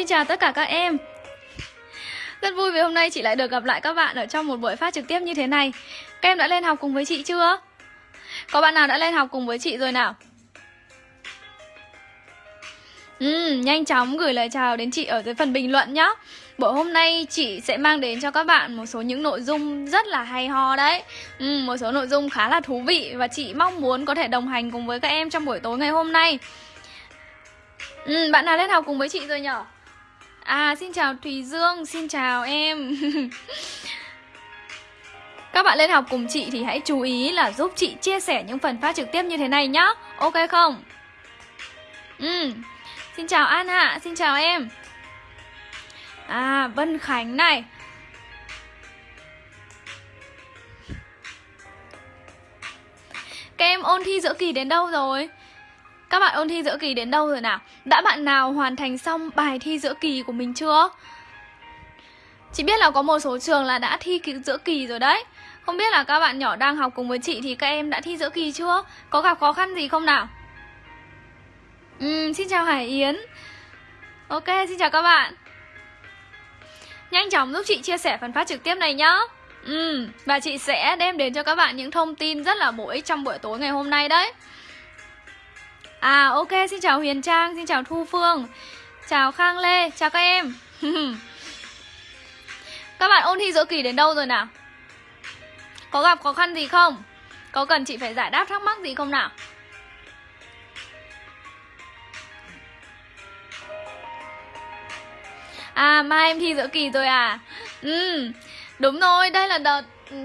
Xin chào tất cả các em Rất vui vì hôm nay chị lại được gặp lại các bạn ở trong một buổi phát trực tiếp như thế này Các em đã lên học cùng với chị chưa? Có bạn nào đã lên học cùng với chị rồi nào? Ừ, nhanh chóng gửi lời chào đến chị ở dưới phần bình luận nhé Buổi hôm nay chị sẽ mang đến cho các bạn một số những nội dung rất là hay ho đấy ừ, Một số nội dung khá là thú vị Và chị mong muốn có thể đồng hành cùng với các em trong buổi tối ngày hôm nay ừ, Bạn nào lên học cùng với chị rồi nhở? À, xin chào Thùy Dương, xin chào em. Các bạn lên học cùng chị thì hãy chú ý là giúp chị chia sẻ những phần phát trực tiếp như thế này nhá. Ok không? Ừ, xin chào An Hạ, xin chào em. À, Vân Khánh này. Các em ôn thi giữa kỳ đến đâu rồi? Các bạn ôn thi giữa kỳ đến đâu rồi nào? Đã bạn nào hoàn thành xong bài thi giữa kỳ của mình chưa? Chị biết là có một số trường là đã thi giữa kỳ rồi đấy Không biết là các bạn nhỏ đang học cùng với chị thì các em đã thi giữa kỳ chưa? Có gặp khó khăn gì không nào? Ừ, xin chào Hải Yến Ok, xin chào các bạn Nhanh chóng giúp chị chia sẻ phần phát trực tiếp này nhá Ừ, và chị sẽ đem đến cho các bạn những thông tin rất là bổ ích trong buổi tối ngày hôm nay đấy À ok, xin chào Huyền Trang, xin chào Thu Phương Chào Khang Lê, chào các em Các bạn ôn thi giữa kỳ đến đâu rồi nào? Có gặp khó khăn gì không? Có cần chị phải giải đáp thắc mắc gì không nào? À, mai em thi giữa kỳ rồi à? Ừ, đúng rồi, đây là đợt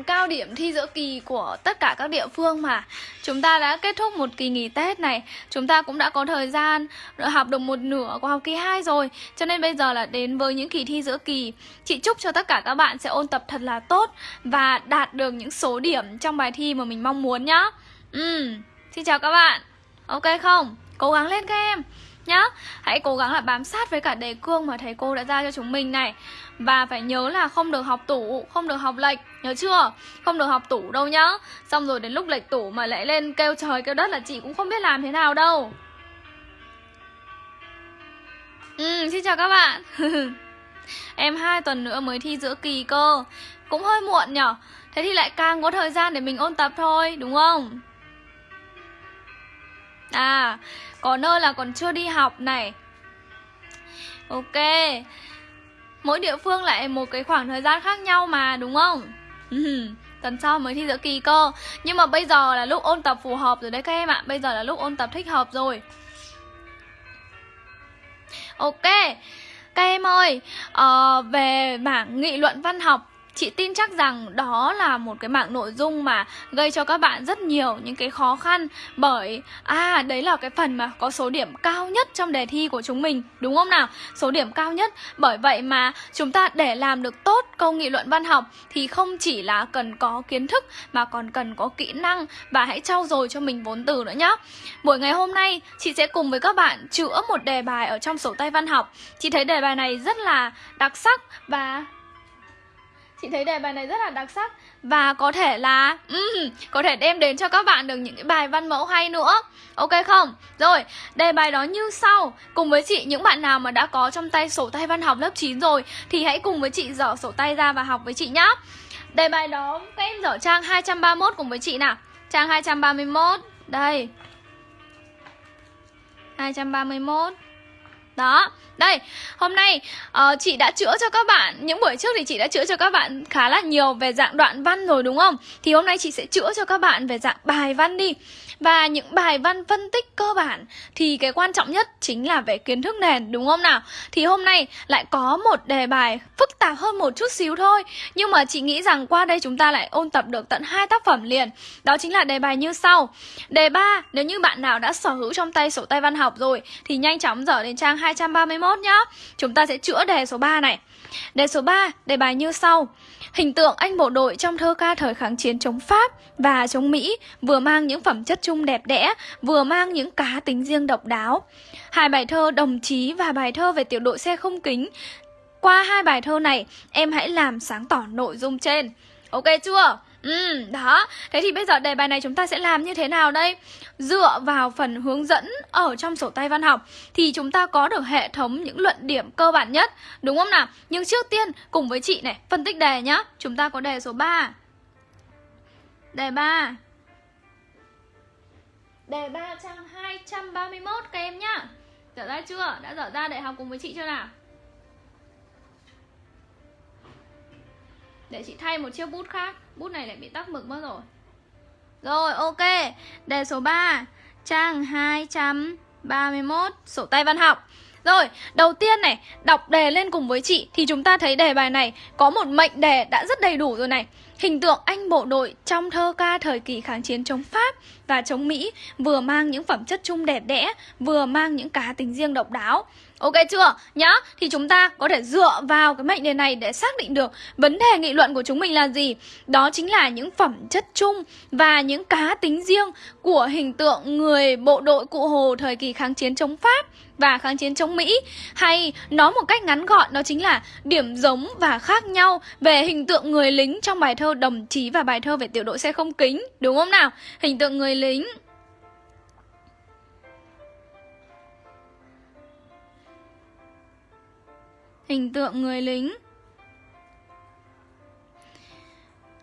cao điểm thi giữa kỳ của tất cả các địa phương mà. Chúng ta đã kết thúc một kỳ nghỉ Tết này. Chúng ta cũng đã có thời gian học được một nửa của học kỳ 2 rồi. Cho nên bây giờ là đến với những kỳ thi giữa kỳ. Chị chúc cho tất cả các bạn sẽ ôn tập thật là tốt Và đạt được những số điểm trong bài thi mà mình mong muốn nhá. Ừ, xin chào các bạn. Ok không? Cố gắng lên các em nhá. Hãy cố gắng là bám sát với cả đề cương mà thầy cô đã ra cho chúng mình này. Và phải nhớ là không được học tủ, không được học lệch Nhớ chưa? Không được học tủ đâu nhá. Xong rồi đến lúc lệch tủ mà lại lên kêu trời kêu đất là chị cũng không biết làm thế nào đâu. Ừ, xin chào các bạn. Em hai tuần nữa mới thi giữa kỳ cơ. Cũng hơi muộn nhở? Thế thì lại càng có thời gian để mình ôn tập thôi, đúng không? À, có nơi là còn chưa đi học này. Ok. Mỗi địa phương lại một cái khoảng thời gian khác nhau mà đúng không? Ừ, tuần sau mới thi giữa kỳ cơ. Nhưng mà bây giờ là lúc ôn tập phù hợp rồi đấy các em ạ. Bây giờ là lúc ôn tập thích hợp rồi. Ok Các em ơi uh, Về mảng nghị luận văn học. Chị tin chắc rằng đó là một cái mảng nội dung mà gây cho các bạn rất nhiều những cái khó khăn Bởi, à đấy là cái phần mà có số điểm cao nhất trong đề thi của chúng mình Đúng không nào? Số điểm cao nhất. Bởi vậy mà chúng ta để làm được tốt câu nghị luận văn học Thì không chỉ là cần có kiến thức mà còn cần có kỹ năng Và hãy trau dồi cho mình vốn từ nữa nhé Buổi ngày hôm nay chị sẽ cùng với các bạn chữa một đề bài ở trong sổ tay văn học. Chị thấy đề bài này rất là đặc sắc và Chị thấy đề bài này rất là đặc sắc. Và có thể là um, Có thể đem đến cho các bạn được những cái bài văn mẫu hay nữa. Ok không? Rồi, đề bài đó như sau. Cùng với chị, những bạn nào mà đã có trong tay sổ tay văn học lớp 9 rồi Thì hãy cùng với chị dở sổ tay ra và học với chị nhá. Đề bài đó các em dở trang 231 cùng với chị nào? Trang 231 Đây. 231 đó, đây, hôm nay uh, chị đã chữa cho các bạn. Những buổi trước thì chị đã chữa cho các bạn khá là nhiều về dạng đoạn văn rồi đúng không? Thì hôm nay chị sẽ chữa cho các bạn về dạng bài văn đi và những bài văn phân tích cơ bản thì cái quan trọng nhất chính là về kiến thức nền đúng không nào? Thì hôm nay lại có một đề bài phức tạp hơn một chút xíu thôi. Nhưng mà chị nghĩ rằng qua đây chúng ta lại ôn tập được tận hai tác phẩm liền. Đó chính là đề bài như sau. Đề 3, nếu như bạn nào đã sở hữu trong tay sổ tay văn học rồi Thì nhanh chóng dở đến trang 231 nhá. Chúng ta sẽ chữa đề số 3 này. Đề số 3, đề bài như sau. Hình tượng anh bộ đội trong thơ ca thời kháng chiến chống Pháp và chống Mỹ vừa mang những phẩm chất chung đẹp đẽ, vừa mang những cá tính riêng độc đáo. Hai bài thơ đồng chí và bài thơ về tiểu đội xe không kính. Qua hai bài thơ này, em hãy làm sáng tỏ nội dung trên. Ok chưa? Ừ, đó. Thế thì bây giờ đề bài này chúng ta sẽ làm như thế nào đây? Dựa vào phần hướng dẫn ở trong sổ tay văn học thì chúng ta có được hệ thống những luận điểm cơ bản nhất, đúng không nào? Nhưng trước tiên cùng với chị này, phân tích đề nhá. Chúng ta có đề số 3. Đề 3. Đề 3 trang 231 các em nhá. Dở ra chưa? Đã dở ra để học cùng với chị chưa nào? Để chị thay một chiếc bút khác Bút này lại bị tắc mực mất rồi Rồi ok Đề số 3 Trang 231 Sổ tay văn học rồi, đầu tiên này, đọc đề lên cùng với chị thì chúng ta thấy đề bài này có một mệnh đề đã rất đầy đủ rồi này. Hình tượng anh bộ đội trong thơ ca thời kỳ kháng chiến chống Pháp và chống Mỹ vừa mang những phẩm chất chung đẹp đẽ, vừa mang những cá tính riêng độc đáo. Ok chưa? Nhá, thì chúng ta có thể dựa vào cái mệnh đề này để xác định được vấn đề nghị luận của chúng mình là gì. Đó chính là những phẩm chất chung và những cá tính riêng của hình tượng người bộ đội cụ Hồ thời kỳ kháng chiến chống Pháp và kháng chiến chống Mỹ hay nói một cách ngắn gọn đó chính là điểm giống và khác nhau về hình tượng người lính trong bài thơ đồng chí và bài thơ về tiểu đội xe không kính đúng không nào hình tượng người lính hình tượng người lính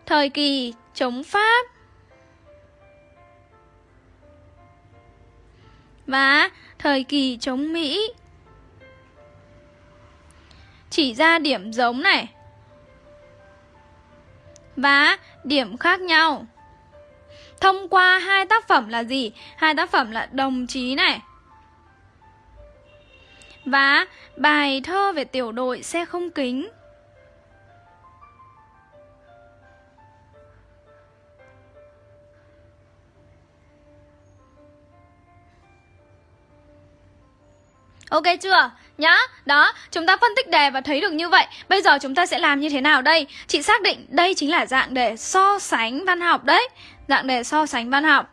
thời kỳ chống Pháp và thời kỳ chống Mỹ. Chỉ ra điểm giống này và điểm khác nhau. Thông qua hai tác phẩm là gì? Hai tác phẩm là Đồng chí này và bài thơ về tiểu đội xe không kính. Ok chưa? Nhá, đó, chúng ta phân tích đề và thấy được như vậy Bây giờ chúng ta sẽ làm như thế nào đây? Chị xác định đây chính là dạng đề so sánh văn học đấy Dạng đề so sánh văn học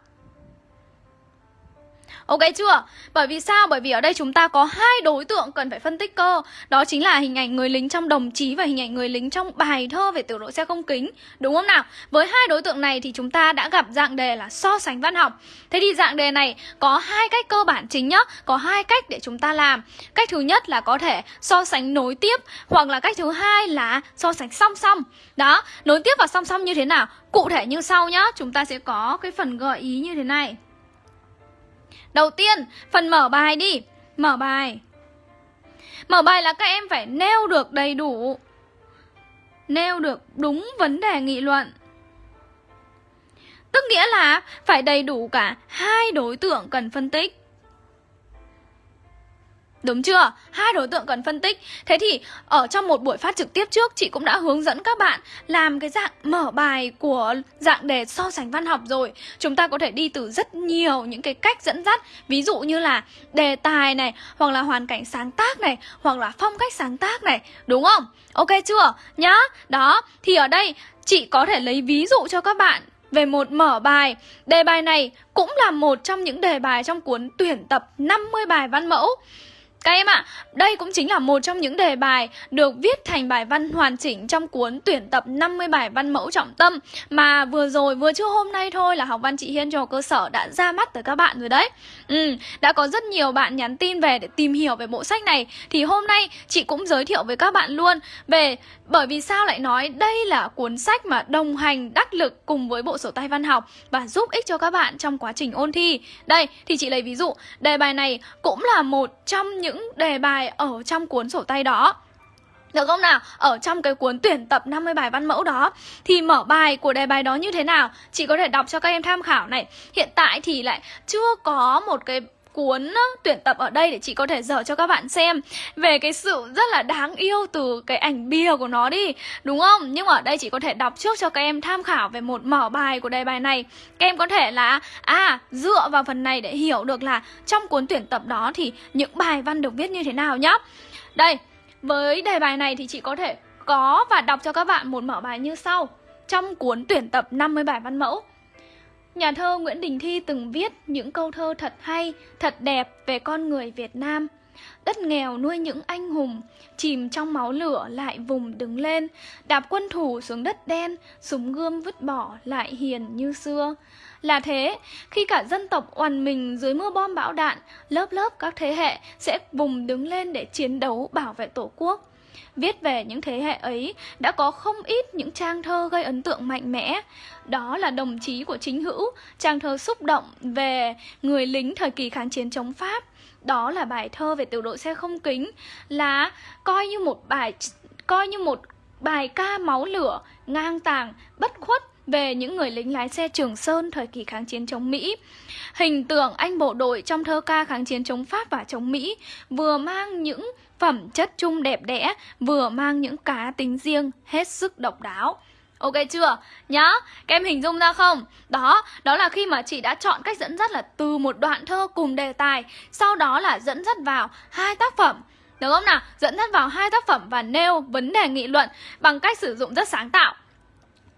Ok chưa? Bởi vì sao? Bởi vì ở đây chúng ta có hai đối tượng cần phải phân tích cơ Đó chính là hình ảnh người lính trong đồng chí và hình ảnh người lính trong bài thơ về tiểu đội xe không kính Đúng không nào? Với hai đối tượng này thì chúng ta đã gặp dạng đề là so sánh văn học Thế thì dạng đề này có hai cách cơ bản chính nhá Có hai cách để chúng ta làm Cách thứ nhất là có thể so sánh nối tiếp Hoặc là cách thứ hai là so sánh song song Đó, nối tiếp và song song như thế nào? Cụ thể như sau nhá Chúng ta sẽ có cái phần gợi ý như thế này Đầu tiên, phần mở bài đi. Mở bài. Mở bài là các em phải nêu được đầy đủ Nêu được đúng vấn đề nghị luận. Tức nghĩa là phải đầy đủ cả hai đối tượng cần phân tích. Đúng chưa? Hai đối tượng cần phân tích Thế thì, ở trong một buổi phát trực tiếp trước, Chị cũng đã hướng dẫn các bạn làm cái dạng mở bài của dạng đề so sánh văn học rồi Chúng ta có thể đi từ rất nhiều những cái cách dẫn dắt Ví dụ như là đề tài này, Hoặc là hoàn cảnh sáng tác này, Hoặc là phong cách sáng tác này Đúng không? Ok chưa? Nhá Đó, Thì ở đây, chị có thể lấy ví dụ cho các bạn về một mở bài. Đề bài này cũng là một trong những đề bài trong cuốn tuyển tập 50 bài văn mẫu. Các em ạ, à, đây cũng chính là một trong những đề bài được viết thành bài văn hoàn chỉnh trong cuốn tuyển tập 50 bài văn mẫu trọng tâm mà vừa rồi, vừa trước hôm nay thôi là học văn chị Hiên cho cơ sở đã ra mắt tới các bạn rồi đấy. Ừ, đã có rất nhiều bạn nhắn tin về để tìm hiểu về bộ sách này thì hôm nay chị cũng giới thiệu với các bạn luôn về bởi vì sao lại nói đây là cuốn sách mà đồng hành đắc lực cùng với bộ sổ tay văn học và giúp ích cho các bạn trong quá trình ôn thi. Đây, thì chị lấy ví dụ, đề bài này cũng là một trong những đề bài ở trong cuốn sổ tay đó. Được không nào? Ở trong cái cuốn tuyển tập 50 bài văn mẫu đó Thì mở bài của đề bài đó như thế nào? Chị có thể đọc cho các em tham khảo này Hiện tại thì lại chưa có một cái cuốn tuyển tập ở đây để chị có thể dở cho các bạn xem. Về cái sự rất là đáng yêu từ cái ảnh bìa của nó đi, đúng không? Nhưng mà ở đây chị có thể đọc trước cho các em tham khảo về một mở bài của đề bài này. Các em có thể là à dựa vào phần này để hiểu được là trong cuốn tuyển tập đó thì những bài văn được viết như thế nào nhá. Đây, với đề bài này thì chị có thể có và đọc cho các bạn một mở bài như sau. Trong cuốn tuyển tập 50 bài văn mẫu Nhà thơ Nguyễn Đình Thi từng viết những câu thơ thật hay, thật đẹp về con người Việt Nam. Đất nghèo nuôi những anh hùng Chìm trong máu lửa lại vùng đứng lên Đạp quân thủ xuống đất đen Súng gươm vứt bỏ lại hiền như xưa là thế, khi cả dân tộc oằn mình dưới mưa bom bão đạn, lớp lớp các thế hệ sẽ vùng đứng lên để chiến đấu bảo vệ Tổ quốc. Viết về những thế hệ ấy đã có không ít những trang thơ gây ấn tượng mạnh mẽ. Đó là đồng chí của chính hữu, trang thơ xúc động về người lính thời kỳ kháng chiến chống Pháp. Đó là bài thơ về tiểu đội xe không kính, là coi như một bài coi như một bài ca máu lửa, ngang tàng, bất khuất về những người lính lái xe Trường Sơn thời kỳ kháng chiến chống Mỹ. Hình tượng anh bộ đội trong thơ ca kháng chiến chống Pháp và chống Mỹ vừa mang những phẩm chất chung đẹp đẽ, vừa mang những cá tính riêng hết sức độc đáo. Ok chưa? Nhá, các em hình dung ra không? Đó, đó là khi mà chị đã chọn cách dẫn dắt là từ một đoạn thơ cùng đề tài Sau đó là dẫn dắt vào hai tác phẩm Được không nào? Dẫn dắt vào hai tác phẩm và nêu vấn đề nghị luận bằng cách sử dụng rất sáng tạo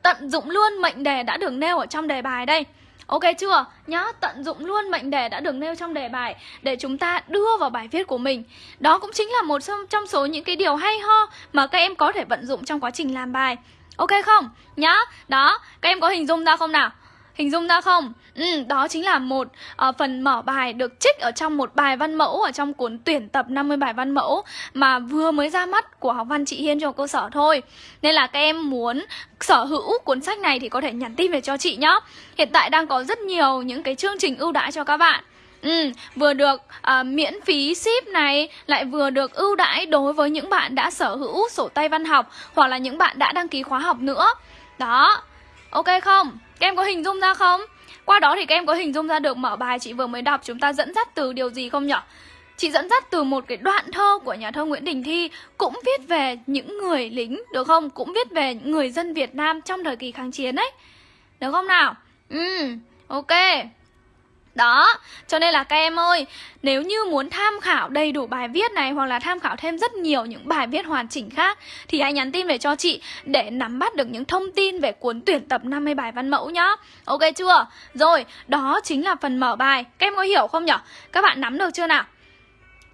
Tận dụng luôn mệnh đề đã được nêu ở trong đề bài đây Ok chưa? Nhá, tận dụng luôn mệnh đề đã được nêu trong đề bài để chúng ta đưa vào bài viết của mình. Đó cũng chính là một trong số những cái điều hay ho mà các em có thể vận dụng trong quá trình làm bài. Ok không? Nhá, đó, các em có hình dung ra không nào? Hình dung ra không? Ừ, đó chính là một uh, phần mở bài được trích ở trong một bài văn mẫu ở trong cuốn tuyển tập 50 bài văn mẫu mà vừa mới ra mắt của học văn chị Hiên cho cơ sở thôi. Nên là các em muốn sở hữu cuốn sách này thì có thể nhắn tin về cho chị nhé. Hiện tại đang có rất nhiều những cái chương trình ưu đãi cho các bạn. Ừ, vừa được uh, miễn phí ship này lại vừa được ưu đãi đối với những bạn đã sở hữu sổ tay văn học hoặc là những bạn đã đăng ký khóa học nữa. Đó. Ok không? Các em có hình dung ra không? Qua đó thì các em có hình dung ra được mở bài chị vừa mới đọc chúng ta dẫn dắt từ điều gì không nhỉ? Chị dẫn dắt từ một cái đoạn thơ của nhà thơ Nguyễn Đình Thi Cũng viết về những người lính, được không? Cũng viết về những người dân Việt Nam trong thời kỳ kháng chiến ấy Được không nào? Ừ, ok đó, cho nên là các em ơi, nếu như muốn tham khảo đầy đủ bài viết này hoặc là tham khảo thêm rất nhiều những bài viết hoàn chỉnh khác thì hãy nhắn tin về cho chị để nắm bắt được những thông tin về cuốn tuyển tập 50 bài văn mẫu nhá. Ok chưa? Rồi, đó chính là phần mở bài. Các em có hiểu không nhở Các bạn nắm được chưa nào?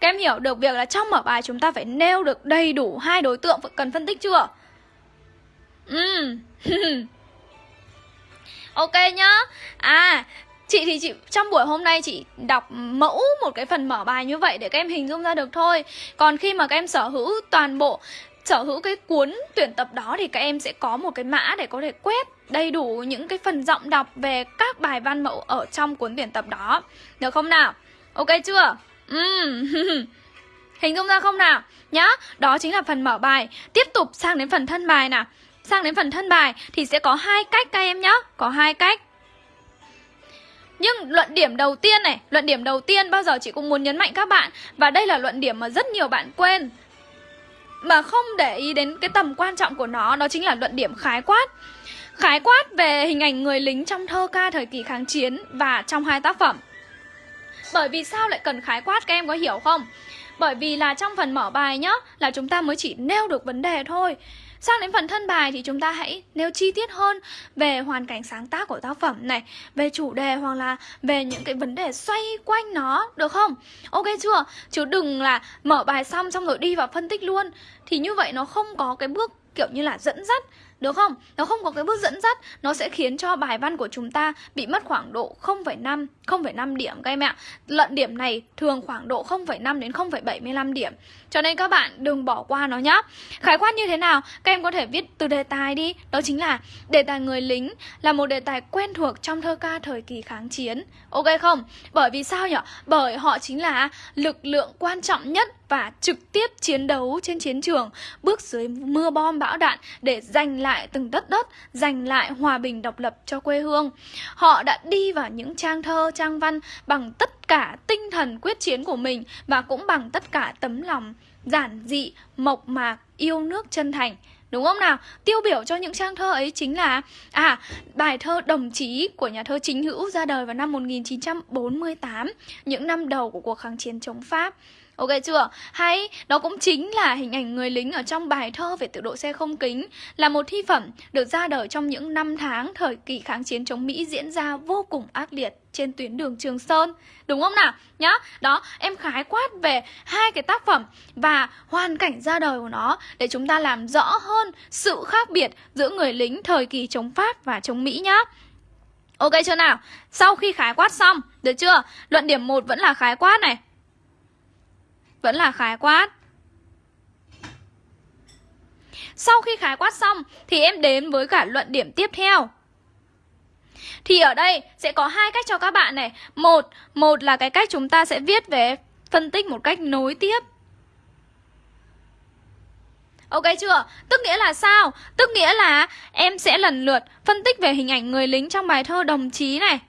Các em hiểu được việc là trong mở bài chúng ta phải nêu được đầy đủ hai đối tượng cần phân tích chưa? Ừ. ok nhá. À, Chị thì chị trong buổi hôm nay chị đọc mẫu một cái phần mở bài như vậy để các em hình dung ra được thôi Còn khi mà các em sở hữu toàn bộ sở hữu cái cuốn tuyển tập đó thì các em sẽ có một cái mã để có thể quét đầy đủ những cái phần giọng đọc về các bài văn mẫu ở trong cuốn tuyển tập đó Được không nào? Ok chưa? Uhm. Hình dung ra không nào? Nhá, đó chính là phần mở bài Tiếp tục sang đến phần thân bài nào Sang đến phần thân bài thì sẽ có hai cách các em nhá Có hai cách nhưng luận điểm đầu tiên này, luận điểm đầu tiên bao giờ chị cũng muốn nhấn mạnh các bạn. Và đây là luận điểm mà rất nhiều bạn quên. Mà không để ý đến cái tầm quan trọng của nó Đó chính là luận điểm khái quát. Khái quát về hình ảnh người lính trong thơ ca thời kỳ kháng chiến và trong hai tác phẩm. Bởi vì sao lại cần khái quát các em có hiểu không? Bởi vì là trong phần mở bài nhá Là chúng ta mới chỉ nêu được vấn đề thôi. Sang đến phần thân bài thì chúng ta hãy nêu chi tiết hơn về hoàn cảnh sáng tác của tác phẩm này, về chủ đề hoặc là về những cái vấn đề xoay quanh nó, được không? Ok chưa? Chứ đừng là mở bài xong xong rồi đi vào phân tích luôn. Thì như vậy nó không có cái bước kiểu như là dẫn dắt được không? Nó không có cái bước dẫn dắt Nó sẽ khiến cho bài văn của chúng ta Bị mất khoảng độ 0,5 0,5 điểm các em ạ Lận điểm này thường khoảng độ 0,5 đến 0,75 điểm cho nên các bạn đừng bỏ qua nó nhá Khái quát như thế nào? Các em có thể viết từ đề tài đi Đó chính là đề tài người lính Là một đề tài quen thuộc trong thơ ca thời kỳ kháng chiến Ok không? Bởi vì sao nhỉ? Bởi họ chính là lực lượng quan trọng nhất và trực tiếp chiến đấu trên chiến trường, bước dưới mưa bom bão đạn để giành lại từng đất đất, giành lại hòa bình độc lập cho quê hương. Họ đã đi vào những trang thơ, trang văn bằng tất cả tinh thần quyết chiến của mình và cũng bằng tất cả tấm lòng giản dị, mộc mạc, yêu nước chân thành. Đúng không nào? Tiêu biểu cho những trang thơ ấy chính là À, bài thơ Đồng chí của nhà thơ Chính Hữu ra đời vào năm 1948 Những năm đầu của cuộc kháng chiến chống Pháp Ok chưa? Hay đó cũng chính là hình ảnh người lính ở trong bài thơ về tiểu độ xe không kính là một thi phẩm được ra đời trong những năm tháng thời kỳ kháng chiến chống Mỹ diễn ra vô cùng ác liệt trên tuyến đường Trường Sơn. Đúng không nào? Nhá. Đó, em khái quát về hai cái tác phẩm và hoàn cảnh ra đời của nó để chúng ta làm rõ hơn sự khác biệt giữa người lính thời kỳ chống Pháp và chống Mỹ nhá. Ok chưa nào? Sau khi khái quát xong, được chưa? Luận điểm 1 vẫn là khái quát này. Vẫn là khái quát. Sau khi khái quát xong thì em đến với cả luận điểm tiếp theo. Thì ở đây sẽ có hai cách cho các bạn này. Một, một là cái cách chúng ta sẽ viết về phân tích một cách nối tiếp. Ok chưa? Tức nghĩa là sao? Tức nghĩa là em sẽ lần lượt phân tích về hình ảnh người lính trong bài thơ đồng chí này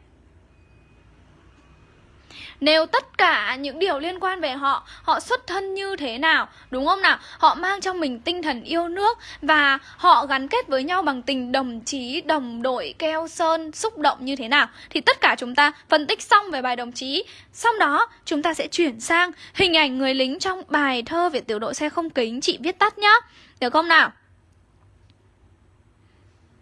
nêu tất cả những điều liên quan về họ họ xuất thân như thế nào, đúng không nào? Họ mang trong mình tinh thần yêu nước và họ gắn kết với nhau bằng tình đồng chí, đồng đội, keo sơn, xúc động như thế nào? Thì tất cả chúng ta phân tích xong về bài đồng chí. Xong đó, chúng ta sẽ chuyển sang hình ảnh người lính trong bài thơ về tiểu đội xe không kính. Chị viết tắt nhá. Được không nào?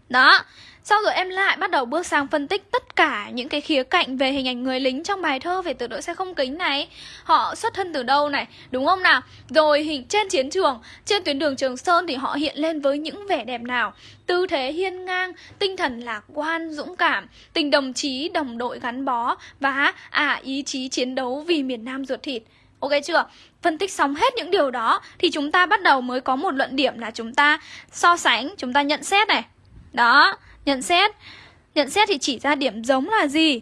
Đó sau rồi em lại bắt đầu bước sang phân tích tất cả những cái khía cạnh về hình ảnh người lính trong bài thơ về tiểu đội xe không kính này Họ xuất thân từ đâu này, đúng không nào? Rồi hình trên chiến trường, trên tuyến đường Trường Sơn thì họ hiện lên với những vẻ đẹp nào? Tư thế hiên ngang, tinh thần lạc quan, dũng cảm, tình đồng chí, đồng đội gắn bó và à ý chí chiến đấu vì miền Nam ruột thịt Ok chưa? Phân tích xong hết những điều đó thì chúng ta bắt đầu mới có một luận điểm là chúng ta so sánh, chúng ta nhận xét này. Đó, Nhận xét. Nhận xét thì chỉ ra điểm giống là gì?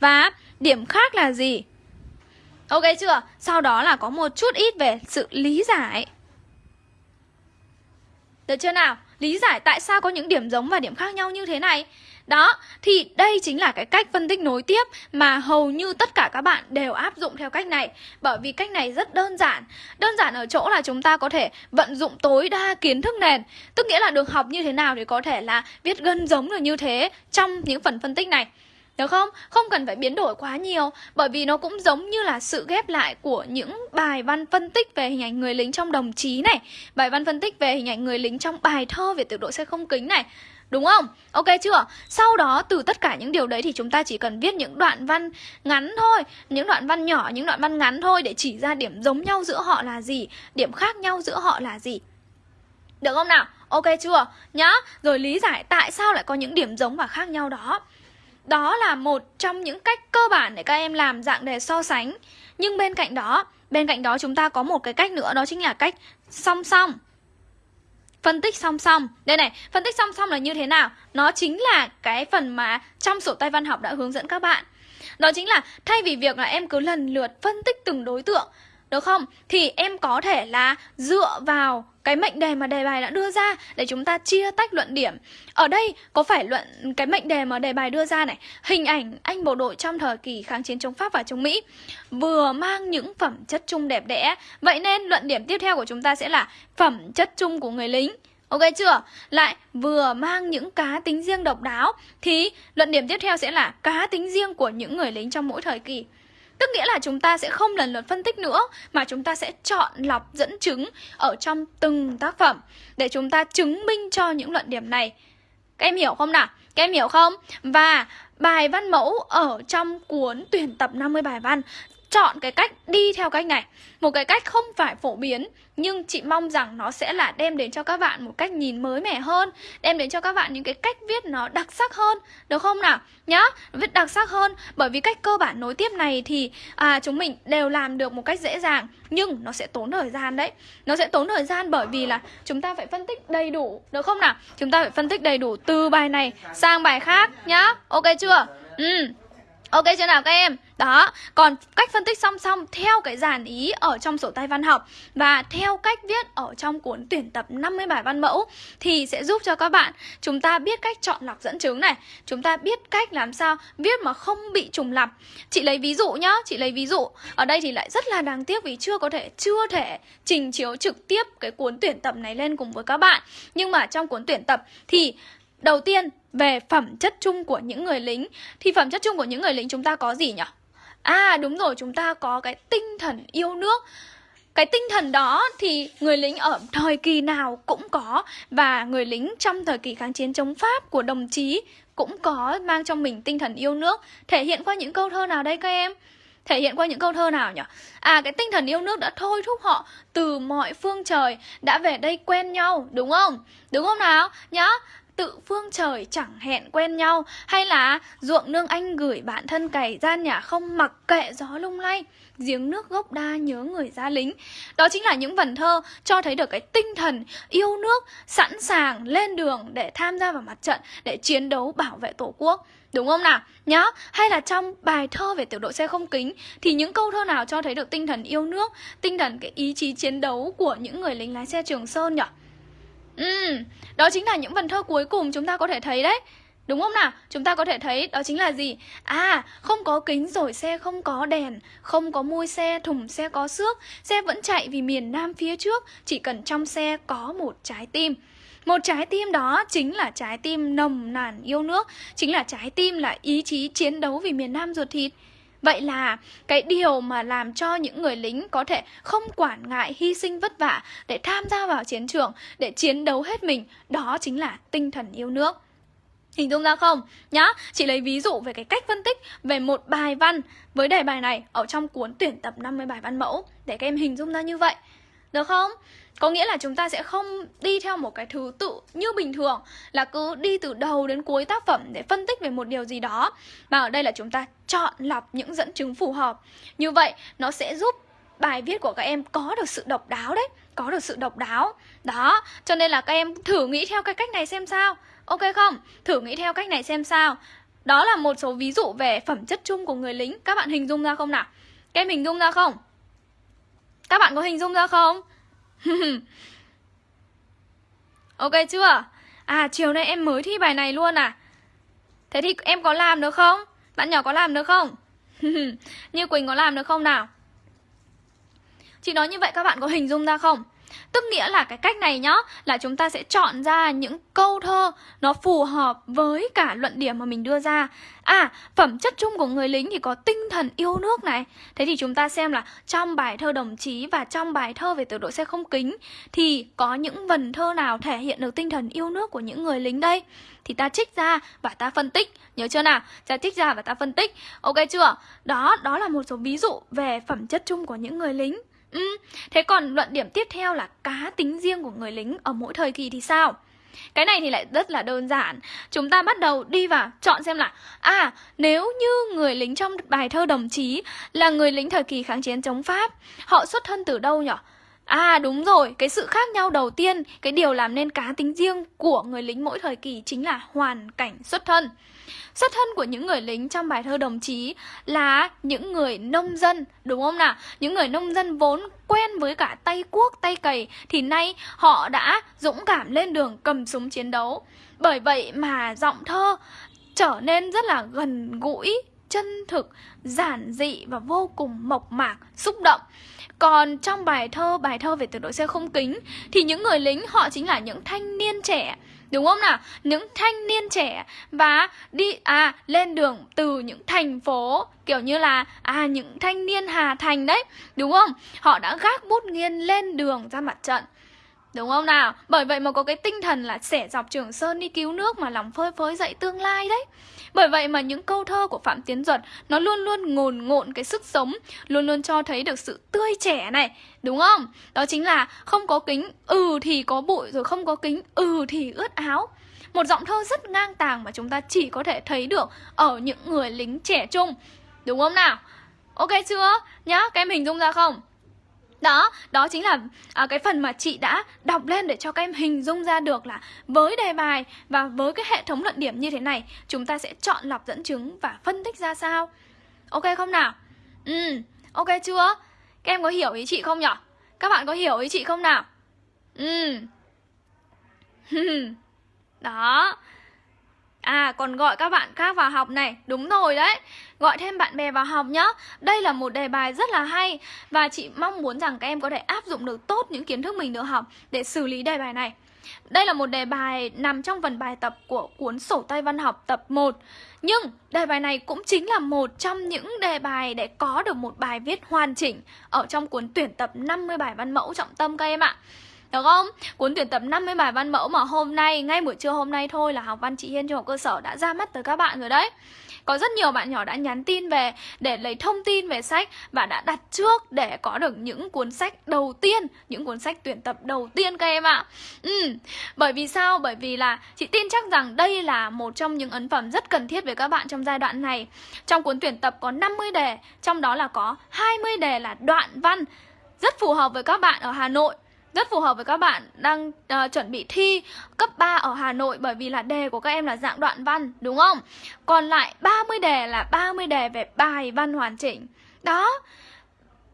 Và điểm khác là gì? Ok chưa? Sau đó là có một chút ít về sự lý giải. Được chưa nào? Lý giải tại sao có những điểm giống và điểm khác nhau như thế này đó, thì đây chính là cái cách phân tích nối tiếp mà hầu như tất cả các bạn đều áp dụng theo cách này. Bởi vì cách này rất đơn giản. Đơn giản ở chỗ là chúng ta có thể vận dụng tối đa kiến thức nền. Tức nghĩa là được học như thế nào thì có thể là viết gần giống được như thế trong những phần phân tích này. Được không? Không cần phải biến đổi quá nhiều Bởi vì nó cũng giống như là sự ghép lại của những bài văn phân tích về hình ảnh người lính trong đồng chí này Bài văn phân tích về hình ảnh người lính trong bài thơ về tiểu đội xe không kính này. Đúng không? Ok chưa? Sau đó từ tất cả những điều đấy thì chúng ta chỉ cần viết những đoạn văn ngắn thôi Những đoạn văn nhỏ, những đoạn văn ngắn thôi Để chỉ ra điểm giống nhau giữa họ là gì Điểm khác nhau giữa họ là gì Được không nào? Ok chưa? Nhá Rồi lý giải tại sao lại có những điểm giống và khác nhau đó Đó là một trong những cách cơ bản để các em làm dạng đề so sánh Nhưng bên cạnh đó Bên cạnh đó chúng ta có một cái cách nữa Đó chính là cách song song Phân tích song song Đây này, phân tích song song là như thế nào? Nó chính là cái phần mà trong sổ tay văn học đã hướng dẫn các bạn Đó chính là thay vì việc là em cứ lần lượt phân tích từng đối tượng được không? Thì em có thể là dựa vào cái mệnh đề mà đề bài đã đưa ra để chúng ta chia tách luận điểm. Ở đây có phải luận cái mệnh đề mà đề bài đưa ra này, hình ảnh anh bộ đội trong thời kỳ kháng chiến chống Pháp và chống Mỹ vừa mang những phẩm chất chung đẹp đẽ. Vậy nên luận điểm tiếp theo của chúng ta sẽ là phẩm chất chung của người lính. Ok chưa? Lại vừa mang những cá tính riêng độc đáo thì luận điểm tiếp theo sẽ là cá tính riêng của những người lính trong mỗi thời kỳ. Tức nghĩa là chúng ta sẽ không lần lượt phân tích nữa, Mà chúng ta sẽ chọn lọc dẫn chứng Ở trong từng tác phẩm Để chúng ta chứng minh cho những luận điểm này Các em hiểu không nào? Các em hiểu không? Và bài văn mẫu ở trong cuốn tuyển tập 50 bài văn chọn cái cách đi theo cách này Một cái cách không phải phổ biến Nhưng chị mong rằng nó sẽ là đem đến cho các bạn một cách nhìn mới mẻ hơn Đem đến cho các bạn những cái cách viết nó đặc sắc hơn Được không nào? Nhá, viết đặc sắc hơn Bởi vì cách cơ bản nối tiếp này thì à, chúng mình đều làm được một cách dễ dàng Nhưng nó sẽ tốn thời gian đấy Nó sẽ tốn thời gian bởi vì là chúng ta phải phân tích đầy đủ Được không nào? Chúng ta phải phân tích đầy đủ từ bài này sang bài khác nhá Ok chưa? Ừ Ok chưa nào các em? Đó, còn cách phân tích song song theo cái dàn ý ở trong sổ tay văn học và theo cách viết ở trong cuốn tuyển tập 50 bài văn mẫu thì sẽ giúp cho các bạn chúng ta biết cách chọn lọc dẫn chứng này, chúng ta biết cách làm sao viết mà không bị trùng lặp. Chị lấy ví dụ nhá, chị lấy ví dụ. Ở đây thì lại rất là đáng tiếc vì chưa có thể chưa thể trình chiếu trực tiếp cái cuốn tuyển tập này lên cùng với các bạn. Nhưng mà trong cuốn tuyển tập thì đầu tiên về phẩm chất chung của những người lính Thì phẩm chất chung của những người lính chúng ta có gì nhỉ? À đúng rồi, chúng ta có cái tinh thần yêu nước. Cái tinh thần đó thì người lính ở thời kỳ nào cũng có và người lính trong thời kỳ kháng chiến chống Pháp của đồng chí cũng có mang trong mình tinh thần yêu nước. Thể hiện qua những câu thơ nào đây các em? Thể hiện qua những câu thơ nào nhỉ? À cái tinh thần yêu nước đã thôi thúc họ từ mọi phương trời đã về đây quen nhau đúng không? Đúng không nào? Nhá tự phương trời chẳng hẹn quen nhau hay là ruộng nương anh gửi bạn thân cày gian nhà không mặc kệ gió lung lay giếng nước gốc đa nhớ người ra lính đó chính là những vần thơ cho thấy được cái tinh thần yêu nước sẵn sàng lên đường để tham gia vào mặt trận để chiến đấu bảo vệ tổ quốc Đúng không nào? Nhá, hay là trong bài thơ về tiểu đội xe không kính thì những câu thơ nào cho thấy được tinh thần yêu nước, tinh thần cái ý chí chiến đấu của những người lính lái xe Trường Sơn nhỉ? Ừ, đó chính là những vần thơ cuối cùng chúng ta có thể thấy đấy Đúng không nào? Chúng ta có thể thấy đó chính là gì? À, không có kính rồi xe không có đèn Không có mui xe, thùng xe có xước Xe vẫn chạy vì miền Nam phía trước Chỉ cần trong xe có một trái tim một trái tim đó chính là trái tim nồng nàn yêu nước Chính là trái tim là ý chí chiến đấu vì miền Nam ruột thịt Vậy là cái điều mà làm cho những người lính có thể không quản ngại hy sinh vất vả để tham gia vào chiến trường, để chiến đấu hết mình, đó chính là tinh thần yêu nước. Hình dung ra không? Nhá, chị lấy ví dụ về cái cách phân tích về một bài văn với đề bài này ở trong cuốn tuyển tập 50 bài văn mẫu để các em hình dung ra như vậy. Được không? Có nghĩa là chúng ta sẽ không đi theo một cái thứ tự như bình thường Là cứ đi từ đầu đến cuối tác phẩm để phân tích về một điều gì đó Mà ở đây là chúng ta chọn lọc những dẫn chứng phù hợp Như vậy nó sẽ giúp bài viết của các em có được sự độc đáo đấy Có được sự độc đáo Đó, cho nên là các em thử nghĩ theo cái cách này xem sao Ok không? Thử nghĩ theo cách này xem sao Đó là một số ví dụ về phẩm chất chung của người lính Các bạn hình dung ra không nào? Các em hình dung ra không? Các bạn có hình dung ra không? ok chưa? À chiều nay em mới thi bài này luôn à? Thế thì em có làm được không? Bạn nhỏ có làm được không? Như Quỳnh có làm được không nào? Chị nói như vậy các bạn có hình dung ra không? Tức nghĩa là cái cách này nhá Là chúng ta sẽ chọn ra những câu thơ Nó phù hợp với cả luận điểm mà mình đưa ra. À, phẩm chất chung của người lính thì có tinh thần yêu nước này. Thế thì chúng ta xem là trong bài thơ đồng chí và trong bài thơ về tiểu đội xe không kính Thì có những vần thơ nào thể hiện được tinh thần yêu nước của những người lính đây? Thì ta trích ra và ta phân tích. Nhớ chưa nào? Ta trích ra và ta phân tích. Ok chưa? Đó, đó là một số ví dụ về phẩm chất chung của những người lính. Ừ, thế còn luận điểm tiếp theo là cá tính riêng của người lính ở mỗi thời kỳ thì sao? Cái này thì lại rất là đơn giản Chúng ta bắt đầu đi vào chọn xem là À nếu như người lính trong bài thơ đồng chí Là người lính thời kỳ kháng chiến chống Pháp Họ xuất thân từ đâu nhỉ? À đúng rồi, cái sự khác nhau đầu tiên Cái điều làm nên cá tính riêng của người lính mỗi thời kỳ Chính là hoàn cảnh xuất thân Xuất thân của những người lính trong bài thơ đồng chí là những người nông dân, đúng không nào? Những người nông dân vốn quen với cả tay cuốc, tay cày thì nay họ đã dũng cảm lên đường cầm súng chiến đấu. Bởi vậy mà giọng thơ trở nên rất là gần gũi, chân thực, giản dị và vô cùng mộc mạc, xúc động. Còn trong bài thơ, bài thơ về tiểu đội xe không kính thì những người lính họ chính là những thanh niên trẻ Đúng không nào? Những thanh niên trẻ và đi à lên đường từ những thành phố kiểu như là à những thanh niên Hà Thành đấy, đúng không? Họ đã gác bút nghiên lên đường ra mặt trận. Đúng không nào? Bởi vậy mà có cái tinh thần là sẻ dọc Trường Sơn đi cứu nước mà lòng phơi phới dậy tương lai đấy. Bởi vậy mà những câu thơ của Phạm Tiến Duật nó luôn luôn ngồn ngộn cái sức sống, luôn luôn cho thấy được sự tươi trẻ này, đúng không? Đó chính là không có kính, ừ thì có bụi rồi không có kính, ừ thì ướt áo. Một giọng thơ rất ngang tàng mà chúng ta chỉ có thể thấy được ở những người lính trẻ trung. Đúng không nào? Ok chưa? Nhá, các em hình dung ra không? Đó, đó chính là à, cái phần mà chị đã đọc lên để cho các em hình dung ra được là với đề bài và với cái hệ thống luận điểm như thế này, chúng ta sẽ chọn lọc dẫn chứng và phân tích ra sao. Ok không nào? Ừ, ok chưa? Các em có hiểu ý chị không nhỉ? Các bạn có hiểu ý chị không nào? Ừ. Đó. À còn gọi các bạn khác vào học này. Đúng rồi đấy. Gọi thêm bạn bè vào học nhá. Đây là một đề bài rất là hay Và chị mong muốn rằng các em có thể áp dụng được tốt những kiến thức mình được học Để xử lý đề bài này. Đây là một đề bài nằm trong phần bài tập của cuốn sổ tay văn học tập 1 Nhưng đề bài này cũng chính là một trong những đề bài để có được một bài viết hoàn chỉnh Ở trong cuốn tuyển tập 50 bài văn mẫu trọng tâm các em ạ được không? Cuốn tuyển tập 50 bài văn mẫu mà hôm nay, ngay buổi trưa hôm nay thôi là học văn chị Hiên trung học cơ sở đã ra mắt tới các bạn rồi đấy có rất nhiều bạn nhỏ đã nhắn tin về để lấy thông tin về sách và đã đặt trước để có được những cuốn sách đầu tiên, những cuốn sách tuyển tập đầu tiên các em ạ. Ừ, bởi vì sao? Bởi vì là chị tin chắc rằng đây là một trong những ấn phẩm rất cần thiết với các bạn trong giai đoạn này. Trong cuốn tuyển tập có 50 đề, trong đó là có 20 đề là đoạn văn rất phù hợp với các bạn ở Hà Nội rất phù hợp với các bạn đang uh, chuẩn bị thi cấp 3 ở Hà Nội bởi vì là đề của các em là dạng đoạn văn đúng không? Còn lại 30 đề là 30 đề về bài văn hoàn chỉnh. Đó.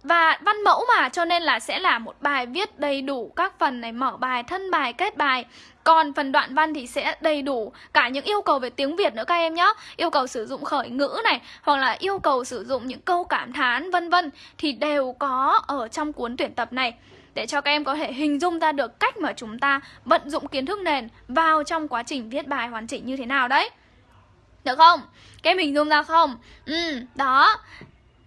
Và văn mẫu mà cho nên là sẽ là một bài viết đầy đủ các phần này mở bài, thân bài, kết bài. Còn phần đoạn văn thì sẽ đầy đủ cả những yêu cầu về tiếng Việt nữa các em nhé Yêu cầu sử dụng khởi ngữ này Hoặc là yêu cầu sử dụng những câu cảm thán vân vân Thì đều có ở trong cuốn tuyển tập này để cho các em có thể hình dung ra được cách mà chúng ta vận dụng kiến thức nền vào trong quá trình viết bài hoàn chỉnh như thế nào đấy. Được không? Các em hình dung ra không? Ừ, đó.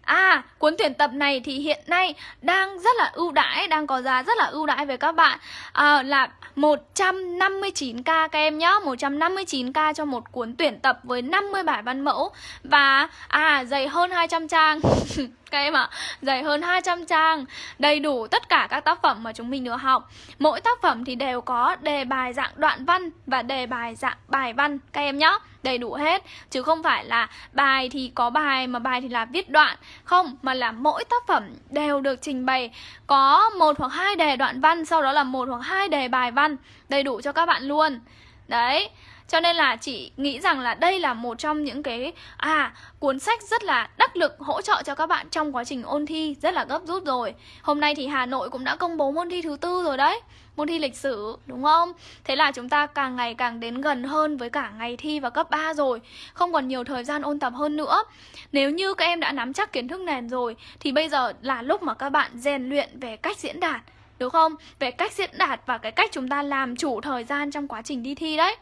À, cuốn tuyển tập này thì hiện nay đang rất là ưu đãi, đang có giá rất là ưu đãi với các bạn à, Là 159k các em nhé 159k cho một cuốn tuyển tập với 50 bài văn mẫu Và à, dày hơn 200 trang các em ạ. Dày hơn 200 trang Đầy đủ tất cả các tác phẩm mà chúng mình được học. Mỗi tác phẩm thì đều có đề bài dạng đoạn văn Và đề bài dạng bài văn Các em nhé Đầy đủ hết Chứ không phải là bài thì có bài mà bài thì là viết đoạn. Không, mà là mỗi tác phẩm đều được trình bày. Có một hoặc hai đề đoạn văn Sau đó là một hoặc hai đề bài văn. Đầy đủ cho các bạn luôn. Đấy cho nên là chị nghĩ rằng là đây là một trong những cái à cuốn sách rất là đắc lực hỗ trợ cho các bạn trong quá trình ôn thi, rất là gấp rút rồi. Hôm nay thì Hà Nội cũng đã công bố môn thi thứ tư rồi đấy. Môn thi lịch sử, đúng không? Thế là chúng ta càng ngày càng đến gần hơn với cả ngày thi và cấp 3 rồi, Không còn nhiều thời gian ôn tập hơn nữa Nếu như các em đã nắm chắc kiến thức nền rồi, Thì bây giờ là lúc mà các bạn rèn luyện về cách diễn đạt, Đúng không? Về cách diễn đạt và cái cách chúng ta làm chủ thời gian trong quá trình đi thi đấy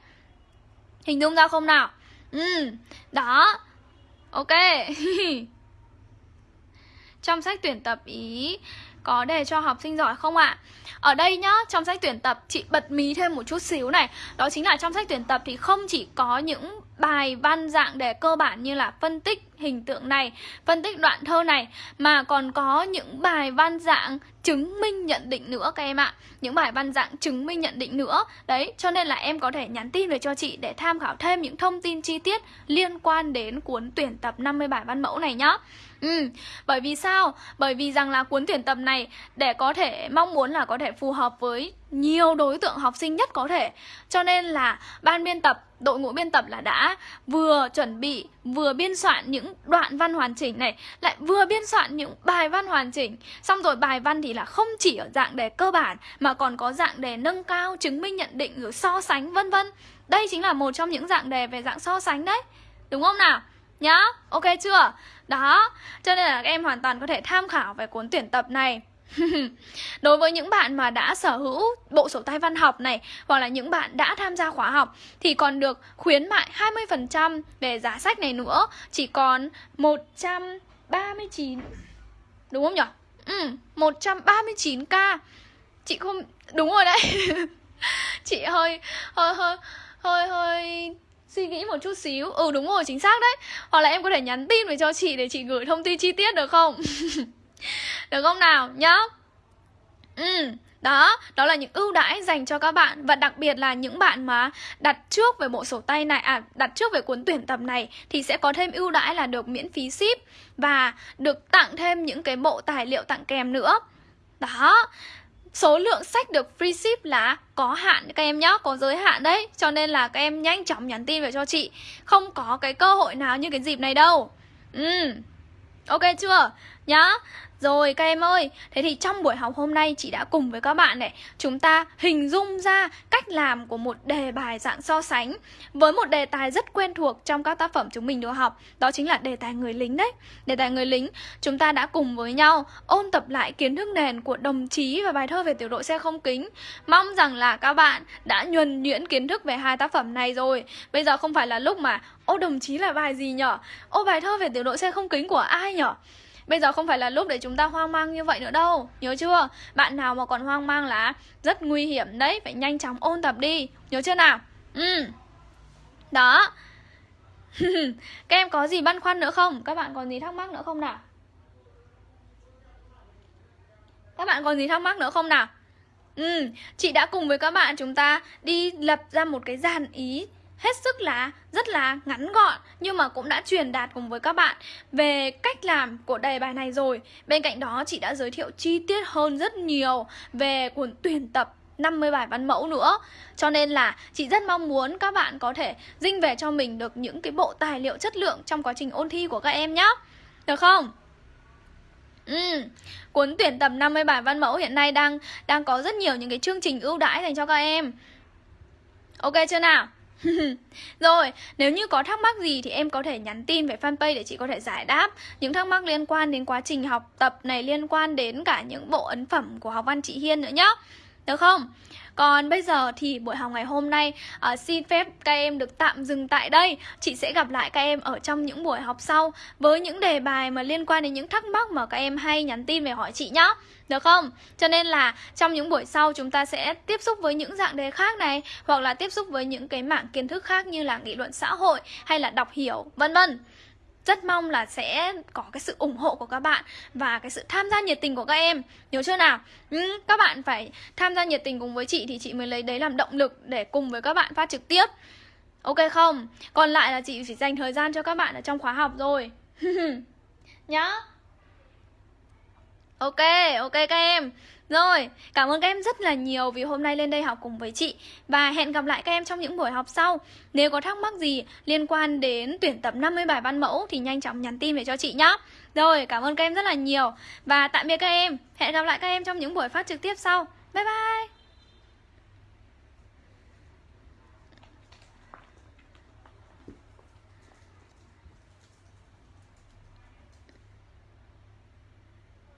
Hình dung ra không nào? Ừ, đó Ok Trong sách tuyển tập ý có đề cho học sinh giỏi không ạ? À? Ở đây nhá, trong sách tuyển tập chị bật mí thêm một chút xíu này Đó chính là trong sách tuyển tập thì không chỉ có những bài văn dạng đề cơ bản như là phân tích hình tượng này, phân tích đoạn thơ này Mà còn có những bài văn dạng chứng minh nhận định nữa các em ạ Những bài văn dạng chứng minh nhận định nữa Đấy, cho nên là em có thể nhắn tin về cho chị để tham khảo thêm những thông tin chi tiết liên quan đến cuốn tuyển tập 50 bài văn mẫu này nhá Ừ, bởi vì sao? Bởi vì rằng là cuốn tuyển tập này để có thể mong muốn là có thể phù hợp với nhiều đối tượng học sinh nhất có thể Cho nên là ban biên tập, đội ngũ biên tập là đã vừa chuẩn bị, vừa biên soạn những đoạn văn hoàn chỉnh này Lại vừa biên soạn những bài văn hoàn chỉnh Xong rồi bài văn thì là không chỉ ở dạng đề cơ bản Mà còn có dạng đề nâng cao, chứng minh nhận định, rồi so sánh vân vân Đây chính là một trong những dạng đề về dạng so sánh đấy Đúng không nào? Nhá, ok chưa? Đó, cho nên là các em hoàn toàn có thể tham khảo về cuốn tuyển tập này Đối với những bạn mà đã sở hữu bộ sổ tay văn học này Hoặc là những bạn đã tham gia khóa học Thì còn được khuyến mại 20% về giá sách này nữa Chỉ còn 139 Đúng không nhỉ? Ừ, 139k Chị không... Đúng rồi đấy Chị hơi... hơi hơi hơi hơi suy nghĩ một chút xíu. Ừ đúng rồi chính xác đấy. Hoặc là em có thể nhắn tin về cho chị để chị gửi thông tin chi tiết được không? Được không nào? Nhá. Ừ đó, đó là những ưu đãi dành cho các bạn. Và đặc biệt là những bạn mà đặt trước về bộ sổ tay này À, đặt trước về cuốn tuyển tập này Thì sẽ có thêm ưu đãi là được miễn phí ship Và được tặng thêm những cái bộ tài liệu tặng kèm nữa. Đó. Số lượng sách được free ship là có hạn các em nhé, có giới hạn đấy. Cho nên là các em nhanh chóng nhắn tin về cho chị. Không có cái cơ hội nào như cái dịp này đâu. Ừ, ok chưa? nhá rồi các em ơi, thế thì trong buổi học hôm nay chị đã cùng với các bạn này Chúng ta hình dung ra cách làm của một đề bài dạng so sánh Với một đề tài rất quen thuộc trong các tác phẩm chúng mình được học Đó chính là đề tài người lính đấy Đề tài người lính, chúng ta đã cùng với nhau ôn tập lại kiến thức nền của đồng chí và bài thơ về tiểu đội xe không kính Mong rằng là các bạn đã nhuần nhuyễn kiến thức về hai tác phẩm này rồi Bây giờ không phải là lúc mà Ô đồng chí là bài gì nhở? Ô bài thơ về tiểu đội xe không kính của ai nhở? Bây giờ không phải là lúc để chúng ta hoang mang như vậy nữa đâu Nhớ chưa? Bạn nào mà còn hoang mang là rất nguy hiểm đấy Phải nhanh chóng ôn tập đi Nhớ chưa nào? Ừ Đó Các em có gì băn khoăn nữa không? Các bạn còn gì thắc mắc nữa không nào? Các bạn còn gì thắc mắc nữa không nào? Ừ, chị đã cùng với các bạn chúng ta đi lập ra một cái dàn ý hết sức là rất là ngắn gọn nhưng mà cũng đã truyền đạt cùng với các bạn về cách làm của đề bài này rồi. Bên cạnh đó chị đã giới thiệu chi tiết hơn rất nhiều về cuốn tuyển tập 50 bài văn mẫu nữa Cho nên là chị rất mong muốn các bạn có thể dinh về cho mình được những cái bộ tài liệu chất lượng trong quá trình ôn thi của các em nhé Được không? Ừ, cuốn tuyển tập 50 bài văn mẫu hiện nay đang đang có rất nhiều những cái chương trình ưu đãi dành cho các em Ok chưa nào? Rồi, nếu như có thắc mắc gì thì em có thể nhắn tin về fanpage để chị có thể giải đáp Những thắc mắc liên quan đến quá trình học tập này Liên quan đến cả những bộ ấn phẩm của học văn chị Hiên nữa nhá Được không? Còn bây giờ thì buổi học ngày hôm nay uh, xin phép các em được tạm dừng tại đây. Chị sẽ gặp lại các em ở trong những buổi học sau với những đề bài mà liên quan đến những thắc mắc mà các em hay nhắn tin về hỏi chị nhá. Được không? Cho nên là trong những buổi sau chúng ta sẽ tiếp xúc với những dạng đề khác này hoặc là tiếp xúc với những cái mảng kiến thức khác như là nghị luận xã hội hay là đọc hiểu vân vân rất mong là sẽ có cái sự ủng hộ của các bạn và cái sự tham gia nhiệt tình của các em. Nhớ chưa nào? Ừ, các bạn phải tham gia nhiệt tình cùng với chị thì chị mới lấy đấy làm động lực để cùng với các bạn phát trực tiếp. Ok không? Còn lại là chị chỉ dành thời gian cho các bạn ở trong khóa học rồi nhá. Ok ok các em rồi, cảm ơn các em rất là nhiều vì hôm nay lên đây học cùng với chị. Và hẹn gặp lại các em trong những buổi học sau. Nếu có thắc mắc gì liên quan đến tuyển tập 50 bài văn mẫu thì nhanh chóng nhắn tin về cho chị nhé Rồi, cảm ơn các em rất là nhiều. Và tạm biệt các em. Hẹn gặp lại các em trong những buổi phát trực tiếp sau. Bye bye!